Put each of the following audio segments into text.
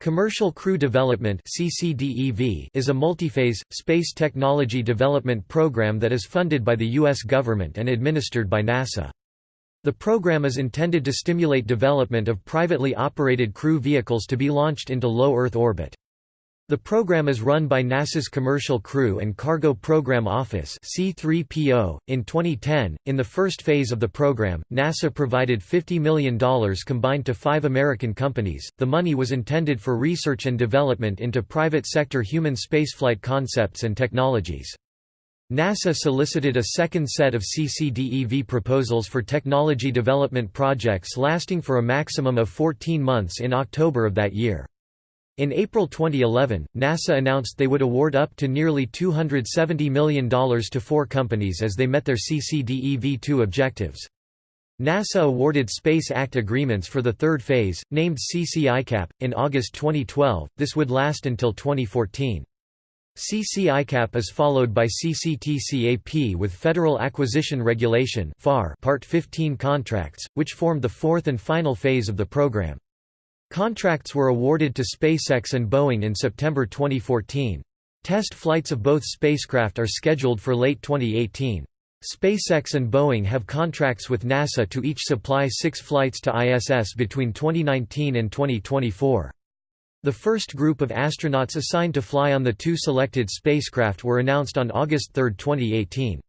Commercial Crew Development is a multi-phase, space technology development program that is funded by the U.S. government and administered by NASA. The program is intended to stimulate development of privately operated crew vehicles to be launched into low Earth orbit. The program is run by NASA's Commercial Crew and Cargo Program Office C3PO. .In 2010, in the first phase of the program, NASA provided $50 million combined to five American companies. The money was intended for research and development into private sector human spaceflight concepts and technologies. NASA solicited a second set of CCDEV proposals for technology development projects lasting for a maximum of 14 months in October of that year. In April 2011, NASA announced they would award up to nearly $270 million to four companies as they met their CCDEV-2 objectives. NASA awarded Space Act agreements for the third phase, named CCICAP, in August 2012, this would last until 2014. CCICAP is followed by CCTCAP with Federal Acquisition Regulation Part 15 contracts, which formed the fourth and final phase of the program. Contracts were awarded to SpaceX and Boeing in September 2014. Test flights of both spacecraft are scheduled for late 2018. SpaceX and Boeing have contracts with NASA to each supply six flights to ISS between 2019 and 2024. The first group of astronauts assigned to fly on the two selected spacecraft were announced on August 3, 2018.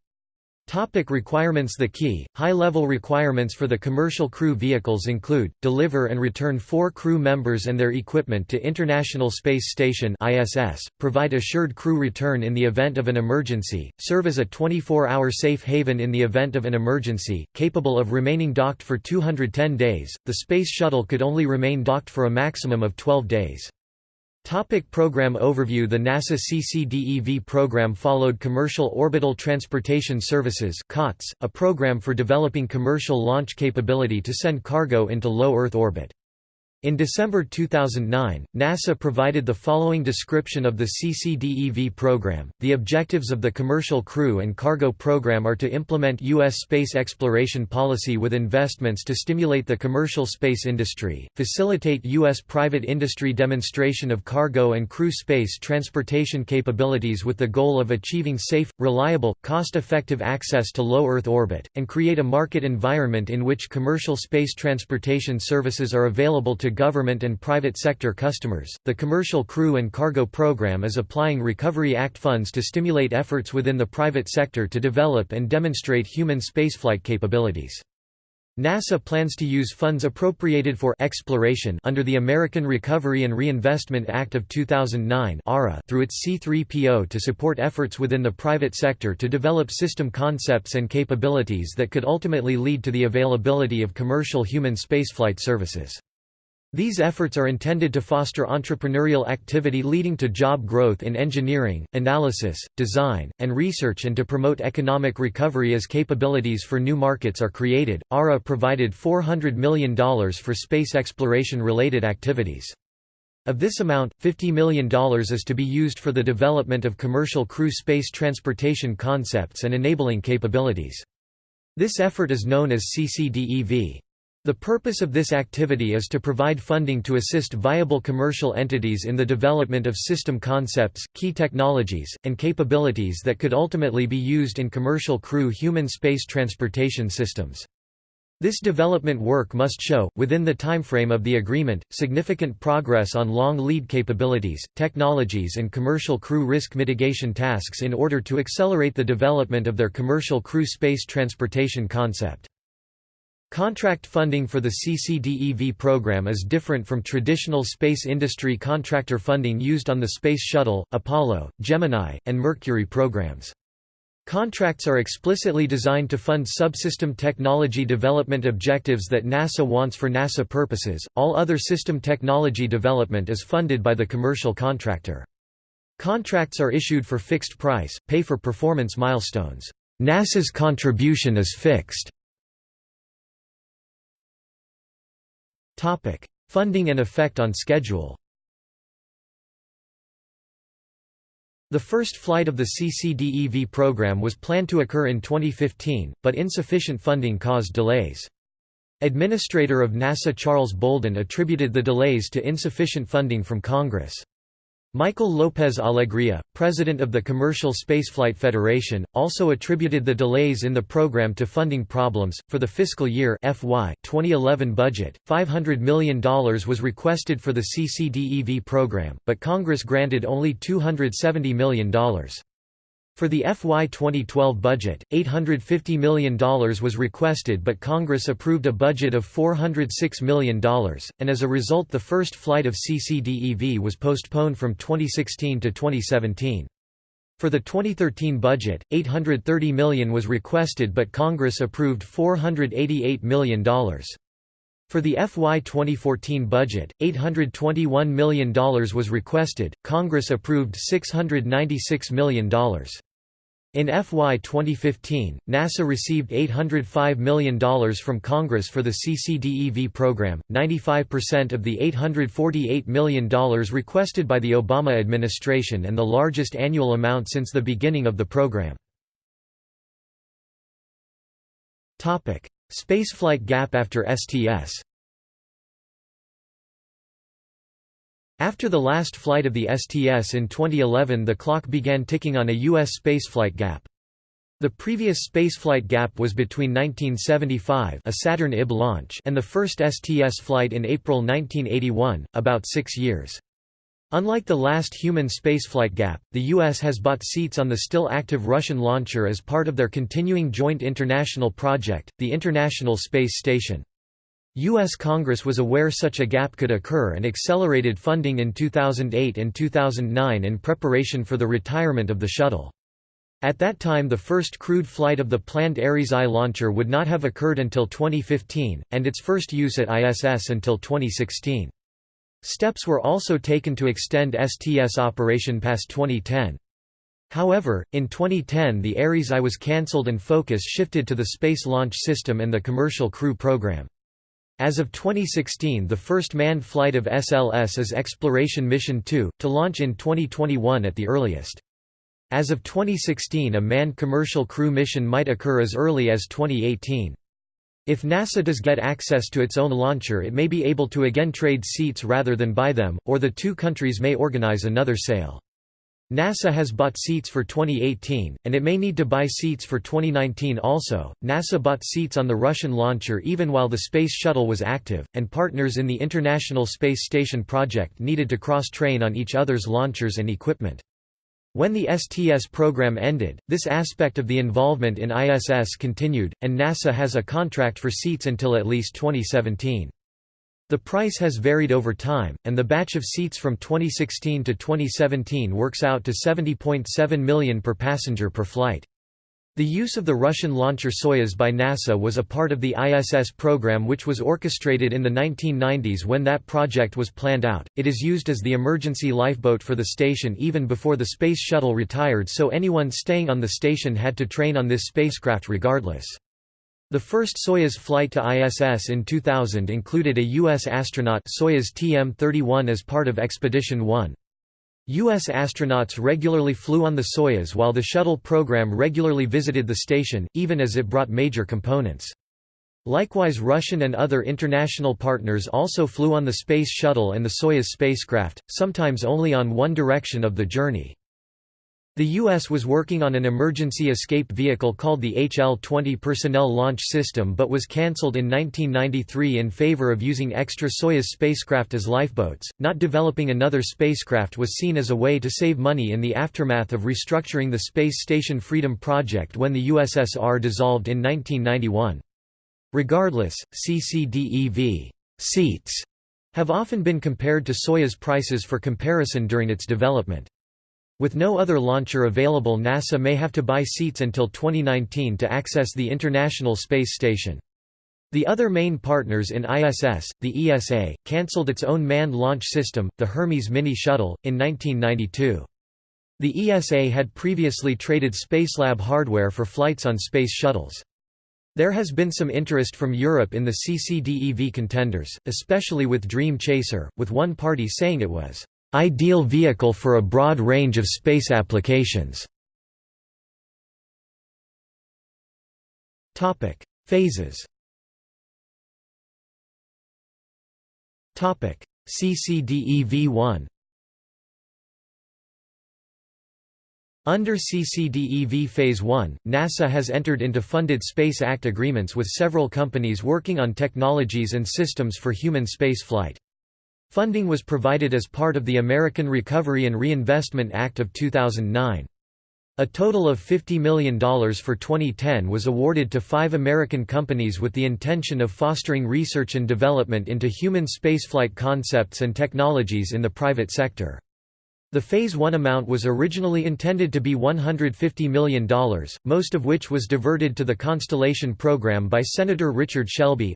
Topic requirements The key, high-level requirements for the commercial crew vehicles include, deliver and return four crew members and their equipment to International Space Station ISS, provide assured crew return in the event of an emergency, serve as a 24-hour safe haven in the event of an emergency, capable of remaining docked for 210 days. The Space Shuttle could only remain docked for a maximum of 12 days. Topic program overview The NASA CCDEV program followed Commercial Orbital Transportation Services COTS, a program for developing commercial launch capability to send cargo into low Earth orbit. In December 2009, NASA provided the following description of the CCDEV program. The objectives of the Commercial Crew and Cargo program are to implement U.S. space exploration policy with investments to stimulate the commercial space industry, facilitate U.S. private industry demonstration of cargo and crew space transportation capabilities with the goal of achieving safe, reliable, cost effective access to low Earth orbit, and create a market environment in which commercial space transportation services are available to government and private sector customers. The Commercial Crew and Cargo Program is applying Recovery Act funds to stimulate efforts within the private sector to develop and demonstrate human spaceflight capabilities. NASA plans to use funds appropriated for exploration under the American Recovery and Reinvestment Act of 2009 through its C3PO to support efforts within the private sector to develop system concepts and capabilities that could ultimately lead to the availability of commercial human spaceflight services. These efforts are intended to foster entrepreneurial activity leading to job growth in engineering, analysis, design, and research and to promote economic recovery as capabilities for new markets are created. ARRA provided $400 million for space exploration related activities. Of this amount, $50 million is to be used for the development of commercial crew space transportation concepts and enabling capabilities. This effort is known as CCDEV. The purpose of this activity is to provide funding to assist viable commercial entities in the development of system concepts, key technologies, and capabilities that could ultimately be used in commercial crew human space transportation systems. This development work must show, within the timeframe of the agreement, significant progress on long lead capabilities, technologies and commercial crew risk mitigation tasks in order to accelerate the development of their commercial crew space transportation concept. Contract funding for the CCDEV program is different from traditional space industry contractor funding used on the Space Shuttle, Apollo, Gemini, and Mercury programs. Contracts are explicitly designed to fund subsystem technology development objectives that NASA wants for NASA purposes. All other system technology development is funded by the commercial contractor. Contracts are issued for fixed price, pay for performance milestones. NASA's contribution is fixed. Topic: Funding and effect on schedule. The first flight of the CCDEV program was planned to occur in 2015, but insufficient funding caused delays. Administrator of NASA Charles Bolden attributed the delays to insufficient funding from Congress. Michael Lopez Alegria, president of the Commercial Spaceflight Federation, also attributed the delays in the program to funding problems. For the fiscal year FY 2011 budget, $500 million was requested for the CCDEV program, but Congress granted only $270 million. For the FY 2012 budget, $850 million was requested but Congress approved a budget of $406 million, and as a result the first flight of CCDEV was postponed from 2016 to 2017. For the 2013 budget, 830 million was requested but Congress approved $488 million. For the FY 2014 budget, $821 million was requested, Congress approved $696 million. In FY 2015, NASA received $805 million from Congress for the CCDEV program, 95% of the $848 million requested by the Obama administration and the largest annual amount since the beginning of the program. Spaceflight gap after STS After the last flight of the STS in 2011 the clock began ticking on a U.S. spaceflight gap. The previous spaceflight gap was between 1975 a Saturn IB launch and the first STS flight in April 1981, about six years. Unlike the last human spaceflight gap, the U.S. has bought seats on the still active Russian launcher as part of their continuing joint international project, the International Space Station. U.S. Congress was aware such a gap could occur and accelerated funding in 2008 and 2009 in preparation for the retirement of the shuttle. At that time the first crewed flight of the planned Ares I launcher would not have occurred until 2015, and its first use at ISS until 2016. Steps were also taken to extend STS operation past 2010. However, in 2010 the Ares I was cancelled and focus shifted to the Space Launch System and the Commercial Crew Program. As of 2016 the first manned flight of SLS is Exploration Mission 2, to launch in 2021 at the earliest. As of 2016 a manned commercial crew mission might occur as early as 2018. If NASA does get access to its own launcher it may be able to again trade seats rather than buy them, or the two countries may organize another sale. NASA has bought seats for 2018, and it may need to buy seats for 2019 also. NASA bought seats on the Russian launcher even while the Space Shuttle was active, and partners in the International Space Station project needed to cross train on each other's launchers and equipment. When the STS program ended, this aspect of the involvement in ISS continued, and NASA has a contract for seats until at least 2017. The price has varied over time, and the batch of seats from 2016 to 2017 works out to 70.7 million per passenger per flight. The use of the Russian launcher Soyuz by NASA was a part of the ISS program which was orchestrated in the 1990s when that project was planned out. It is used as the emergency lifeboat for the station even before the Space Shuttle retired so anyone staying on the station had to train on this spacecraft regardless. The first Soyuz flight to ISS in 2000 included a U.S. astronaut Soyuz TM-31 as part of Expedition 1. U.S. astronauts regularly flew on the Soyuz while the shuttle program regularly visited the station, even as it brought major components. Likewise Russian and other international partners also flew on the Space Shuttle and the Soyuz spacecraft, sometimes only on one direction of the journey. The U.S. was working on an emergency escape vehicle called the HL-20 Personnel Launch System but was cancelled in 1993 in favor of using extra Soyuz spacecraft as lifeboats. Not developing another spacecraft was seen as a way to save money in the aftermath of restructuring the Space Station Freedom project when the USSR dissolved in 1991. Regardless, CCDEV seats have often been compared to Soyuz prices for comparison during its development. With no other launcher available NASA may have to buy seats until 2019 to access the International Space Station. The other main partners in ISS, the ESA, cancelled its own manned launch system, the Hermes Mini Shuttle, in 1992. The ESA had previously traded Spacelab hardware for flights on space shuttles. There has been some interest from Europe in the CCDEV contenders, especially with Dream Chaser, with one party saying it was Ideal vehicle for a broad range of space applications. Topic: Phases Topic: CCDEV-1 Under CCDEV Phase 1, NASA has entered into funded Space Act agreements with several companies working on technologies and systems for human spaceflight. Funding was provided as part of the American Recovery and Reinvestment Act of 2009. A total of $50 million for 2010 was awarded to five American companies with the intention of fostering research and development into human spaceflight concepts and technologies in the private sector. The Phase 1 amount was originally intended to be $150 million, most of which was diverted to the Constellation program by Senator Richard Shelby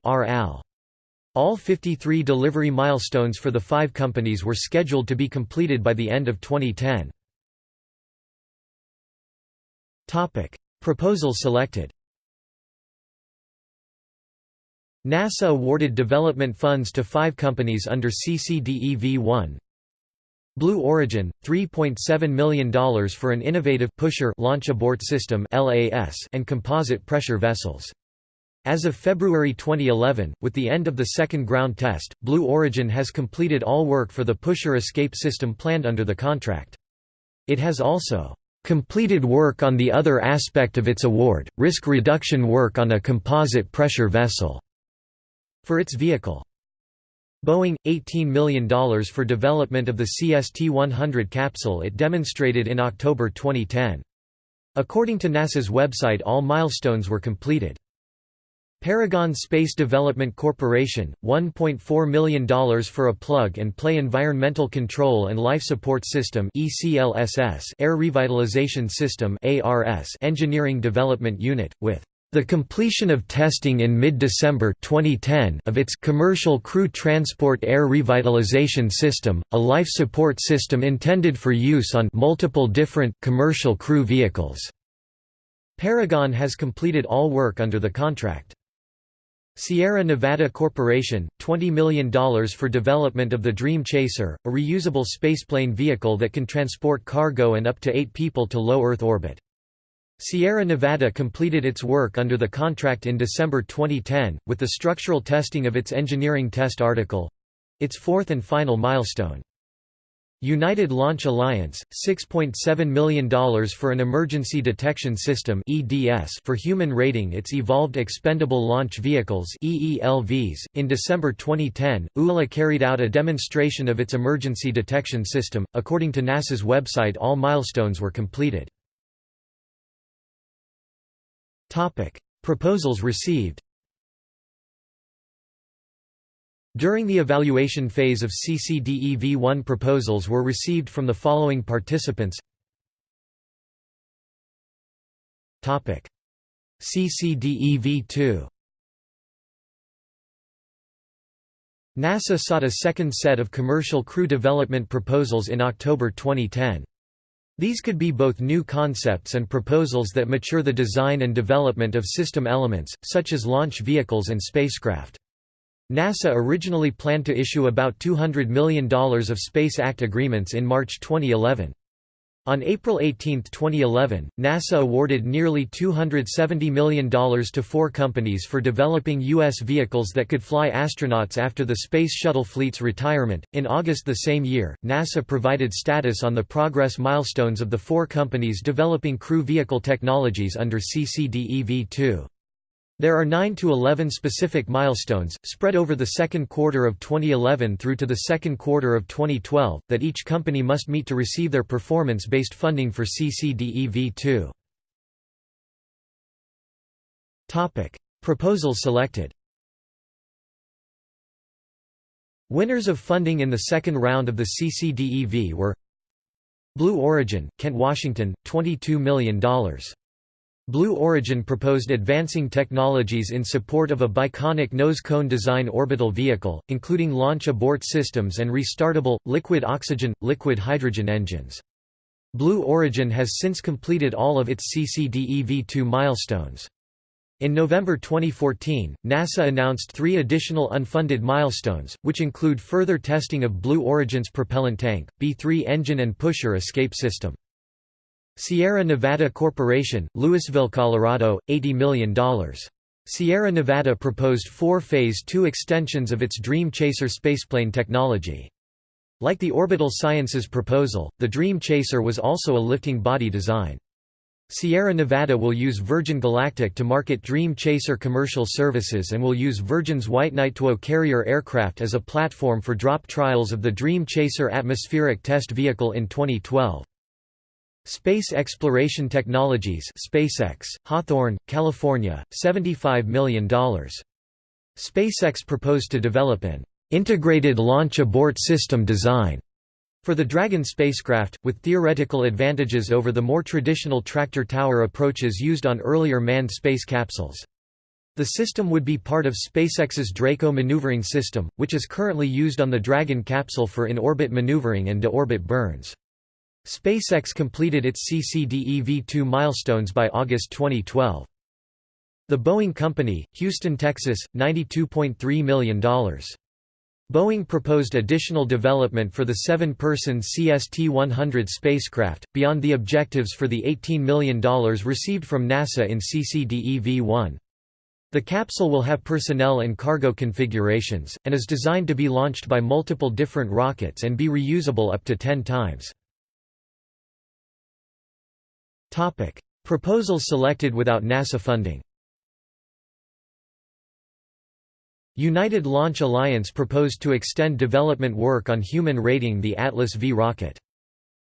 All 53 delivery milestones for the five companies were scheduled to be completed by the end of 2010. Topic. Proposals selected NASA awarded development funds to five companies under CCDEV-1, Blue Origin, $3.7 million for an innovative pusher launch abort system and composite pressure vessels. As of February 2011, with the end of the second ground test, Blue Origin has completed all work for the pusher escape system planned under the contract. It has also completed work on the other aspect of its award, risk reduction work on a composite pressure vessel, for its vehicle. Boeing, $18 million for development of the CST-100 capsule it demonstrated in October 2010. According to NASA's website all milestones were completed. Paragon Space Development Corporation, $1.4 million for a plug-and-play Environmental Control and Life Support System Air Revitalization System engineering development unit, with the completion of testing in mid-December 2010 of its Commercial Crew Transport Air Revitalization System, a life support system intended for use on multiple different commercial crew vehicles. Paragon has completed all work under the contract. Sierra Nevada Corporation, $20 million for development of the Dream Chaser, a reusable spaceplane vehicle that can transport cargo and up to eight people to low Earth orbit. Sierra Nevada completed its work under the contract in December 2010, with the structural testing of its engineering test article—its fourth and final milestone. United Launch Alliance, $6.7 million for an emergency detection system for human rating its Evolved Expendable Launch Vehicles .In December 2010, ULA carried out a demonstration of its emergency detection system. According to NASA's website all milestones were completed. Proposals received. During the evaluation phase of CCDEV-1 proposals were received from the following participants CCDEV-2 NASA sought a second set of commercial crew development proposals in October 2010. These could be both new concepts and proposals that mature the design and development of system elements, such as launch vehicles and spacecraft. NASA originally planned to issue about $200 million of Space Act agreements in March 2011. On April 18, 2011, NASA awarded nearly $270 million to four companies for developing U.S. vehicles that could fly astronauts after the Space Shuttle fleet's retirement. In August the same year, NASA provided status on the progress milestones of the four companies developing crew vehicle technologies under CCDEV 2. There are 9 to 11 specific milestones, spread over the second quarter of 2011 through to the second quarter of 2012, that each company must meet to receive their performance-based funding for CCDEV2. Proposals selected Winners of funding in the second round of the CCDEV were Blue Origin, Kent, Washington, $22 million. Blue Origin proposed advancing technologies in support of a biconic nose-cone design orbital vehicle, including launch abort systems and restartable, liquid oxygen, liquid hydrogen engines. Blue Origin has since completed all of its CCDEV-2 milestones. In November 2014, NASA announced three additional unfunded milestones, which include further testing of Blue Origin's propellant tank, BE-3 engine and pusher escape system. Sierra Nevada Corporation, Louisville, Colorado, $80 million. Sierra Nevada proposed four Phase II extensions of its Dream Chaser spaceplane technology. Like the Orbital Sciences proposal, the Dream Chaser was also a lifting body design. Sierra Nevada will use Virgin Galactic to market Dream Chaser commercial services and will use Virgin's White Knight TWO carrier aircraft as a platform for drop trials of the Dream Chaser atmospheric test vehicle in 2012. Space Exploration Technologies SpaceX, Hawthorne, California, $75 million. SpaceX proposed to develop an integrated launch abort system design for the Dragon spacecraft, with theoretical advantages over the more traditional tractor tower approaches used on earlier manned space capsules. The system would be part of SpaceX's Draco maneuvering system, which is currently used on the Dragon capsule for in-orbit maneuvering and de-orbit burns. SpaceX completed its CCDE V2 milestones by August 2012. The Boeing Company, Houston, Texas, $92.3 million. Boeing proposed additional development for the seven-person CST-100 spacecraft, beyond the objectives for the $18 million received from NASA in CCDE V1. The capsule will have personnel and cargo configurations, and is designed to be launched by multiple different rockets and be reusable up to 10 times. Topic: Proposals selected without NASA funding. United Launch Alliance proposed to extend development work on human rating the Atlas V rocket.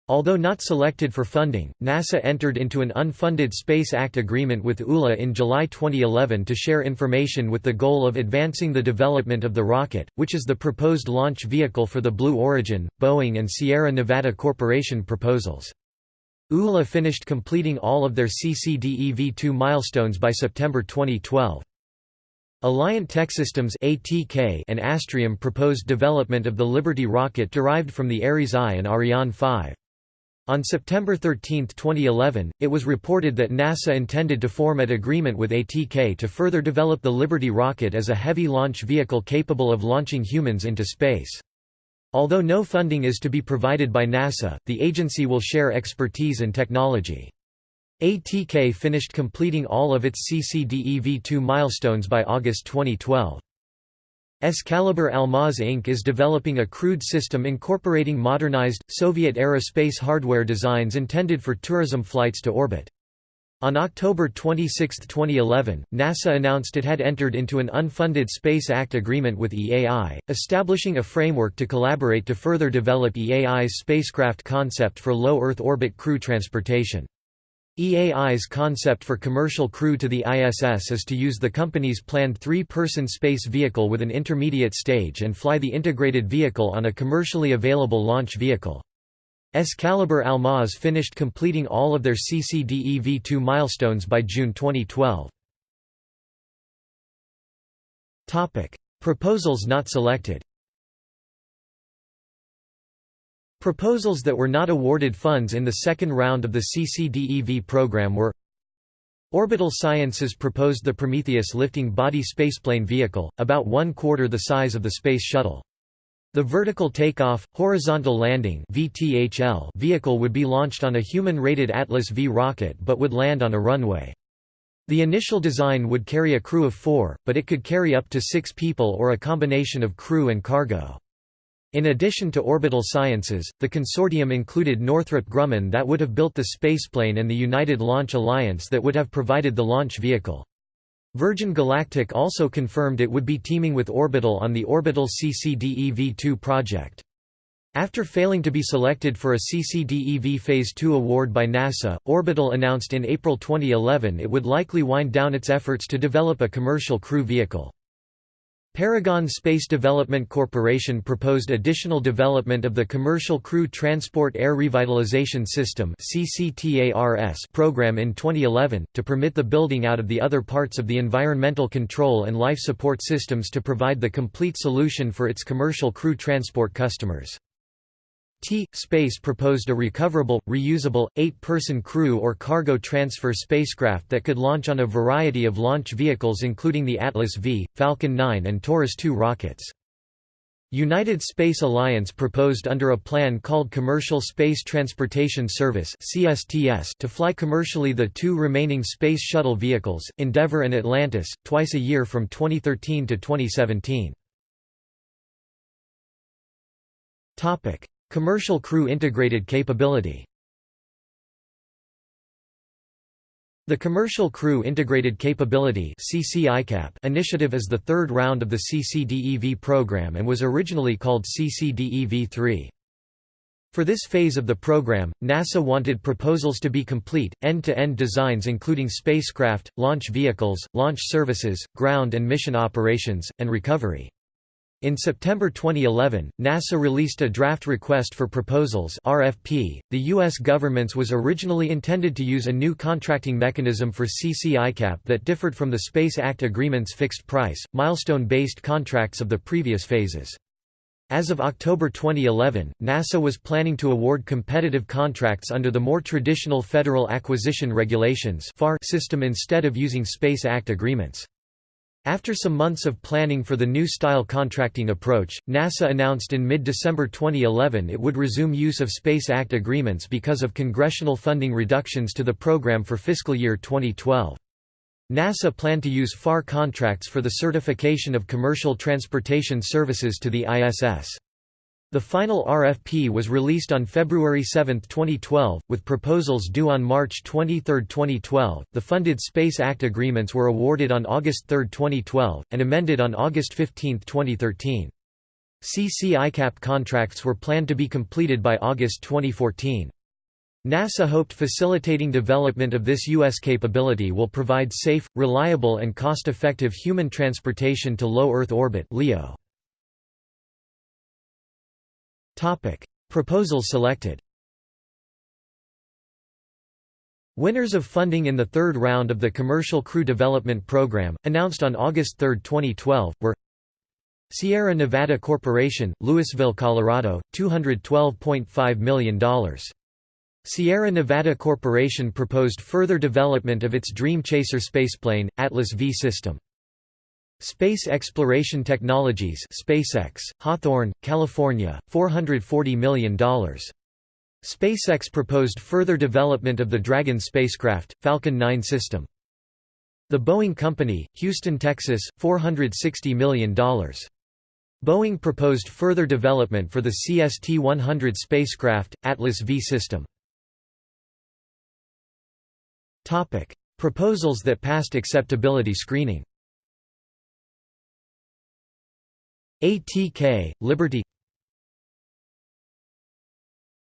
Although not selected for funding, NASA entered into an unfunded Space Act agreement with ULA in July 2011 to share information with the goal of advancing the development of the rocket, which is the proposed launch vehicle for the Blue Origin, Boeing and Sierra Nevada Corporation proposals. ULA finished completing all of their CCDE V2 milestones by September 2012. Alliant Techsystems and Astrium proposed development of the Liberty rocket derived from the Ares I and Ariane 5. On September 13, 2011, it was reported that NASA intended to form an agreement with ATK to further develop the Liberty rocket as a heavy launch vehicle capable of launching humans into space. Although no funding is to be provided by NASA, the agency will share expertise and technology. ATK finished completing all of its CCDE V2 milestones by August 2012. Excalibur Almaz Inc. is developing a crewed system incorporating modernized, Soviet-era space hardware designs intended for tourism flights to orbit. On October 26, 2011, NASA announced it had entered into an unfunded Space Act agreement with EAI, establishing a framework to collaborate to further develop EAI's spacecraft concept for low Earth orbit crew transportation. EAI's concept for commercial crew to the ISS is to use the company's planned three-person space vehicle with an intermediate stage and fly the integrated vehicle on a commercially available launch vehicle. Excalibur Almaz finished completing all of their CCDE V2 milestones by June 2012. Topic: Proposals not selected Proposals that were not awarded funds in the second round of the CCDEV program were Orbital Sciences proposed the Prometheus lifting body spaceplane vehicle, about one quarter the size of the Space Shuttle. The vertical takeoff, horizontal landing (VTHL) vehicle would be launched on a human-rated Atlas V rocket but would land on a runway. The initial design would carry a crew of four, but it could carry up to six people or a combination of crew and cargo. In addition to Orbital Sciences, the consortium included Northrop Grumman that would have built the spaceplane and the United Launch Alliance that would have provided the launch vehicle. Virgin Galactic also confirmed it would be teaming with Orbital on the Orbital CCDE V2 project. After failing to be selected for a CCDEV Phase 2 award by NASA, Orbital announced in April 2011 it would likely wind down its efforts to develop a commercial crew vehicle. Paragon Space Development Corporation proposed additional development of the Commercial Crew Transport Air Revitalization System program in 2011, to permit the building out of the other parts of the environmental control and life support systems to provide the complete solution for its commercial crew transport customers. T-Space proposed a recoverable, reusable, eight-person crew or cargo transfer spacecraft that could launch on a variety of launch vehicles including the Atlas V, Falcon 9 and Taurus 2 rockets. United Space Alliance proposed under a plan called Commercial Space Transportation Service to fly commercially the two remaining Space Shuttle vehicles, Endeavour and Atlantis, twice a year from 2013 to 2017. Commercial Crew Integrated Capability The Commercial Crew Integrated Capability initiative is the third round of the CCDEV program and was originally called CCDEV-3. For this phase of the program, NASA wanted proposals to be complete, end-to-end -end designs including spacecraft, launch vehicles, launch services, ground and mission operations, and recovery. In September 2011, NASA released a draft request for proposals (RFP). The US government's was originally intended to use a new contracting mechanism for CCICAP that differed from the Space Act Agreement's fixed price, milestone-based contracts of the previous phases. As of October 2011, NASA was planning to award competitive contracts under the more traditional Federal Acquisition Regulations system instead of using Space Act agreements. After some months of planning for the new style contracting approach, NASA announced in mid-December 2011 it would resume use of Space Act agreements because of congressional funding reductions to the program for fiscal year 2012. NASA planned to use FAR contracts for the certification of commercial transportation services to the ISS. The final RFP was released on February 7, 2012, with proposals due on March 23, 2012. The Funded Space Act agreements were awarded on August 3, 2012, and amended on August 15, 2013. CCICAP contracts were planned to be completed by August 2014. NASA hoped facilitating development of this U.S. capability will provide safe, reliable and cost-effective human transportation to low Earth orbit LEO. Topic: Proposals selected. Winners of funding in the third round of the Commercial Crew Development Program, announced on August 3, 2012, were Sierra Nevada Corporation, Louisville, Colorado, $212.5 million. Sierra Nevada Corporation proposed further development of its Dream Chaser spaceplane, Atlas V system. Space Exploration Technologies SpaceX, Hawthorne, California, $440 million. SpaceX proposed further development of the Dragon spacecraft, Falcon 9 system. The Boeing Company, Houston, Texas, $460 million. Boeing proposed further development for the CST-100 spacecraft, Atlas V system. Proposals that passed acceptability screening ATK, Liberty.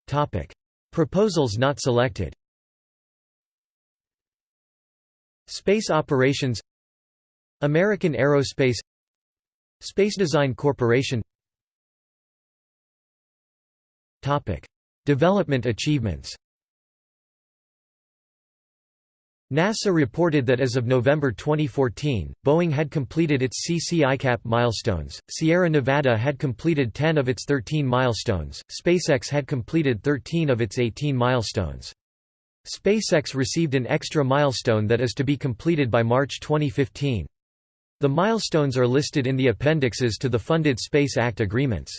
Topic. Proposals not selected. Space Operations. American Aerospace. Space Design Corporation. Topic. Development achievements NASA reported that as of November 2014, Boeing had completed its CCICAP milestones, Sierra Nevada had completed 10 of its 13 milestones, SpaceX had completed 13 of its 18 milestones. SpaceX received an extra milestone that is to be completed by March 2015. The milestones are listed in the appendixes to the funded Space Act agreements.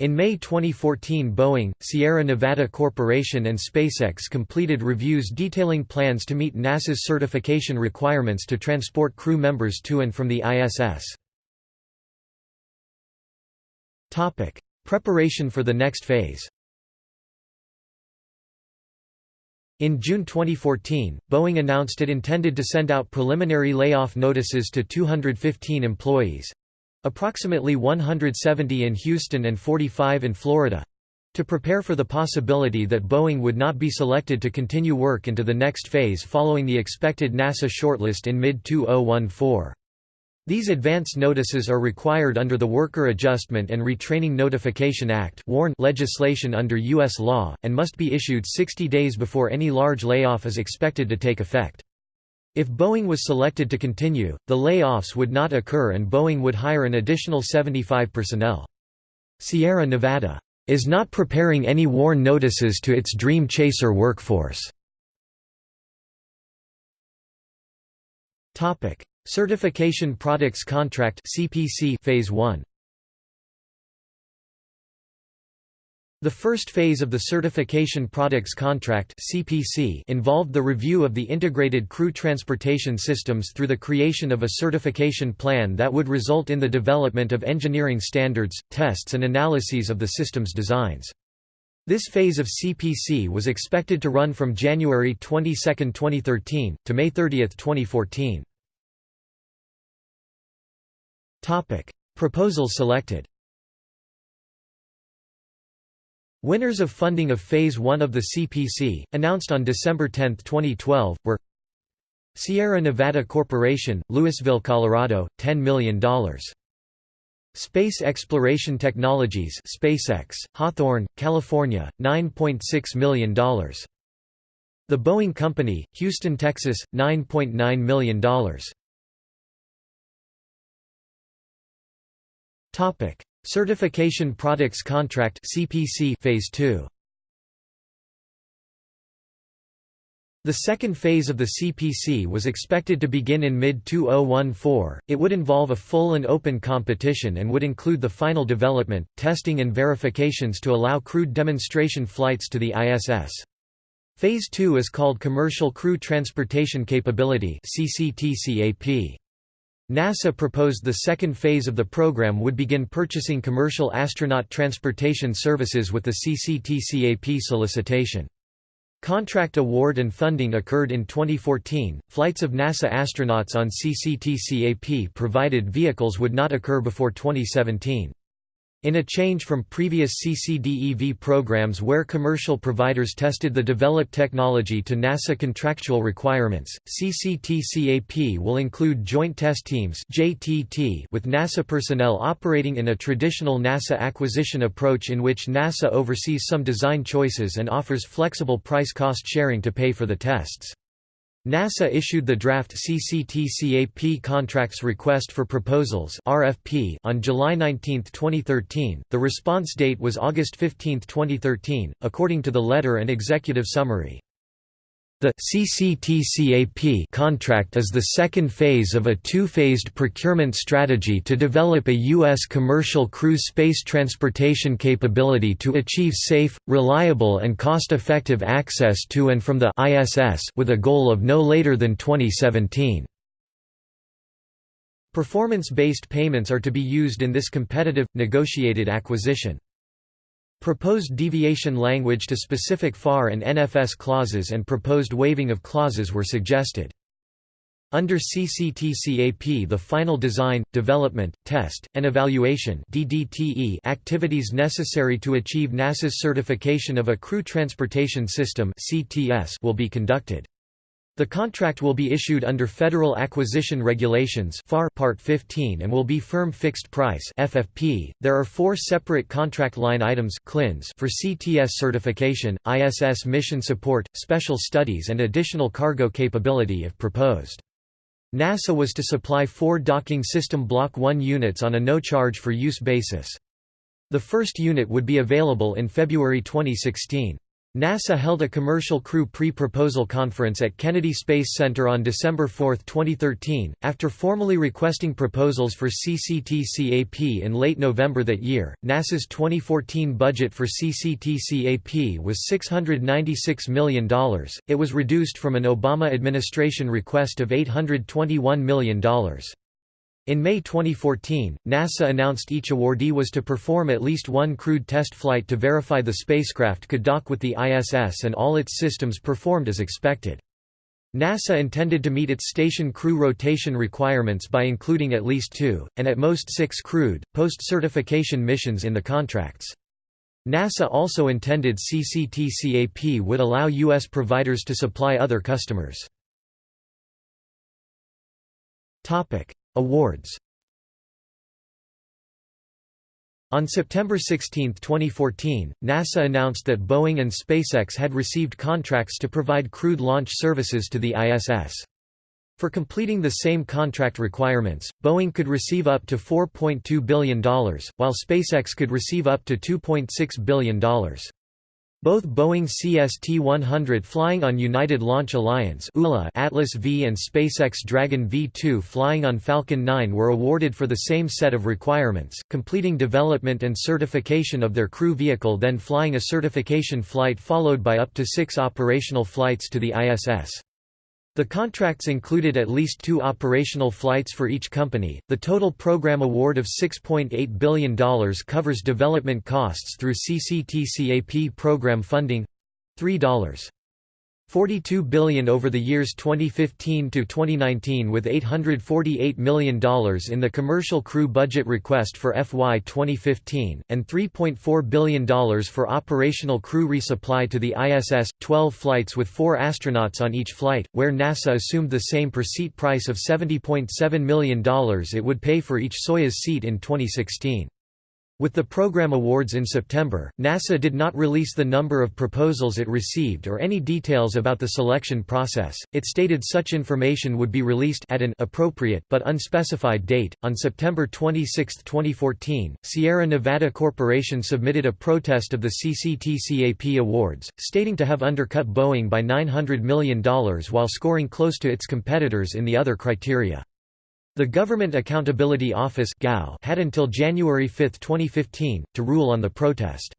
In May 2014 Boeing, Sierra Nevada Corporation and SpaceX completed reviews detailing plans to meet NASA's certification requirements to transport crew members to and from the ISS. Preparation for the next phase In June 2014, Boeing announced it intended to send out preliminary layoff notices to 215 employees, Approximately 170 in Houston and 45 in Florida to prepare for the possibility that Boeing would not be selected to continue work into the next phase following the expected NASA shortlist in mid-2014. These advance notices are required under the Worker Adjustment and Retraining Notification Act legislation under U.S. law, and must be issued 60 days before any large layoff is expected to take effect. If Boeing was selected to continue, the layoffs would not occur and Boeing would hire an additional 75 personnel. Sierra Nevada is not preparing any WARN notices to its Dream Chaser workforce. Certification Products Contract Phase 1 The first phase of the Certification Products Contract (CPC) involved the review of the integrated crew transportation systems through the creation of a certification plan that would result in the development of engineering standards, tests and analyses of the system's designs. This phase of CPC was expected to run from January 22, 2013, to May 30, 2014. Topic: Proposals selected Winners of funding of Phase 1 of the CPC, announced on December 10, 2012, were Sierra Nevada Corporation, Louisville, Colorado, $10 million. Space Exploration Technologies SpaceX, Hawthorne, California, $9.6 million. The Boeing Company, Houston, Texas, $9.9 .9 million. Certification Products Contract (CPC) Phase 2. The second phase of the CPC was expected to begin in mid-2014. It would involve a full and open competition and would include the final development, testing and verifications to allow crewed demonstration flights to the ISS. Phase 2 is called Commercial Crew Transportation Capability. NASA proposed the second phase of the program would begin purchasing commercial astronaut transportation services with the CCTCAP solicitation. Contract award and funding occurred in 2014. Flights of NASA astronauts on CCTCAP provided vehicles would not occur before 2017. In a change from previous CCDEV programs where commercial providers tested the developed technology to NASA contractual requirements, CCTCAP will include Joint Test Teams with NASA personnel operating in a traditional NASA acquisition approach in which NASA oversees some design choices and offers flexible price-cost sharing to pay for the tests. NASA issued the draft CCTCAP Contracts Request for Proposals (RFP) on July 19, 2013. The response date was August 15, 2013, according to the letter and executive summary. The CCTCAP contract is the second phase of a two-phased procurement strategy to develop a U.S. commercial cruise space transportation capability to achieve safe, reliable and cost-effective access to and from the ISS with a goal of no later than 2017. Performance-based payments are to be used in this competitive, negotiated acquisition. Proposed deviation language to specific FAR and NFS clauses and proposed waiving of clauses were suggested. Under CCTCAP the final design, development, test, and evaluation activities necessary to achieve NASA's certification of a crew transportation system will be conducted. The contract will be issued under Federal Acquisition Regulations FAR Part 15 and will be firm fixed price FFP. There are four separate contract line items CLINs for CTS certification, ISS mission support, special studies and additional cargo capability if proposed. NASA was to supply four docking system Block 1 units on a no-charge-for-use basis. The first unit would be available in February 2016. NASA held a commercial crew pre-proposal conference at Kennedy Space Center on December 4, 2013, after formally requesting proposals for CCTCAP in late November that year. NASA's 2014 budget for CCTCAP was $696 million. It was reduced from an Obama administration request of $821 million. In May 2014, NASA announced each awardee was to perform at least one crewed test flight to verify the spacecraft could dock with the ISS and all its systems performed as expected. NASA intended to meet its station crew rotation requirements by including at least two, and at most six crewed, post-certification missions in the contracts. NASA also intended CCTCAP would allow U.S. providers to supply other customers. Awards On September 16, 2014, NASA announced that Boeing and SpaceX had received contracts to provide crewed launch services to the ISS. For completing the same contract requirements, Boeing could receive up to $4.2 billion, while SpaceX could receive up to $2.6 billion. Both Boeing CST-100 flying on United Launch Alliance Atlas V and SpaceX Dragon V2 flying on Falcon 9 were awarded for the same set of requirements, completing development and certification of their crew vehicle then flying a certification flight followed by up to six operational flights to the ISS. The contracts included at least two operational flights for each company. The total program award of $6.8 billion covers development costs through CCTCAP program funding $3. 42 billion over the years 2015 to 2019 with $848 million in the commercial crew budget request for FY 2015 and $3.4 billion for operational crew resupply to the ISS 12 flights with 4 astronauts on each flight where NASA assumed the same per seat price of $70.7 million it would pay for each Soyuz seat in 2016 with the program awards in September, NASA did not release the number of proposals it received or any details about the selection process. It stated such information would be released at an appropriate but unspecified date. On September 26, 2014, Sierra Nevada Corporation submitted a protest of the CCTCAP awards, stating to have undercut Boeing by $900 million while scoring close to its competitors in the other criteria. The Government Accountability Office had until January 5, 2015, to rule on the protest.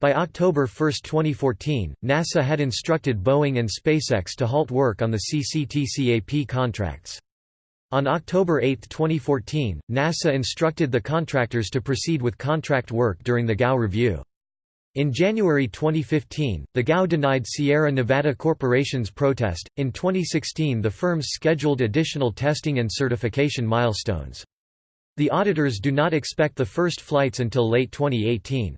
By October 1, 2014, NASA had instructed Boeing and SpaceX to halt work on the CCTCAP contracts. On October 8, 2014, NASA instructed the contractors to proceed with contract work during the GAO review. In January 2015, the GAO denied Sierra Nevada Corporation's protest. In 2016, the firms scheduled additional testing and certification milestones. The auditors do not expect the first flights until late 2018.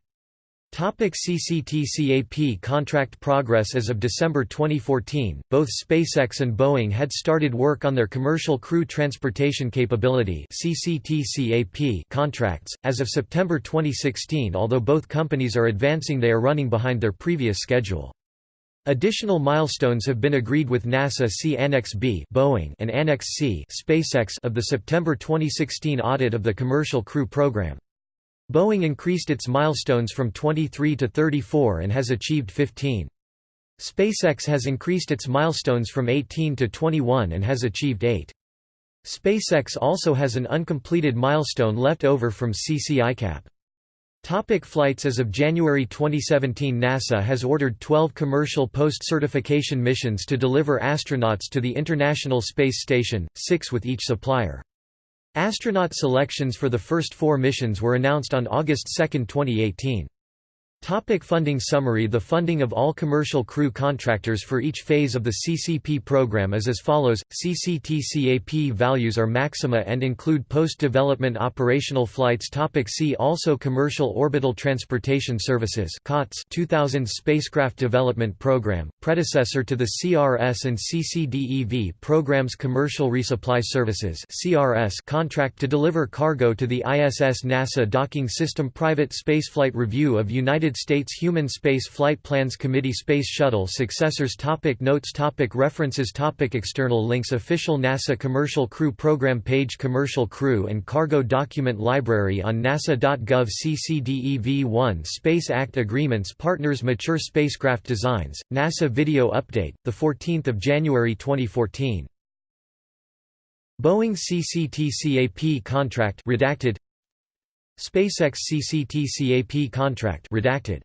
Topic CCTCAP contract progress As of December 2014, both SpaceX and Boeing had started work on their Commercial Crew Transportation Capability CCTCAP contracts. As of September 2016 although both companies are advancing they are running behind their previous schedule. Additional milestones have been agreed with NASA see Annex B Boeing and Annex C SpaceX of the September 2016 audit of the Commercial Crew Program. Boeing increased its milestones from 23 to 34 and has achieved 15. SpaceX has increased its milestones from 18 to 21 and has achieved 8. SpaceX also has an uncompleted milestone left over from CCICAP. Topic flights As of January 2017 NASA has ordered 12 commercial post-certification missions to deliver astronauts to the International Space Station, six with each supplier. Astronaut selections for the first four missions were announced on August 2, 2018. Topic funding summary. The funding of all commercial crew contractors for each phase of the CCP program is as follows. CCTCAP values are maxima and include post-development operational flights. Topic See also. Commercial Orbital Transportation Services COTS 2000 Spacecraft Development Program, predecessor to the CRS and CCDEV programs. Commercial Resupply Services CRS contract to deliver cargo to the ISS NASA Docking System. Private Spaceflight Review of United States Human Space Flight Plans Committee Space Shuttle Successors topic Notes topic References topic External links Official NASA Commercial Crew Program page Commercial Crew and Cargo Document Library on nasa.gov CCDEV-1 Space Act Agreements Partners Mature Spacecraft Designs, NASA Video Update, 14 January 2014 Boeing CCTCAP contract redacted SpaceX CCTCAP contract redacted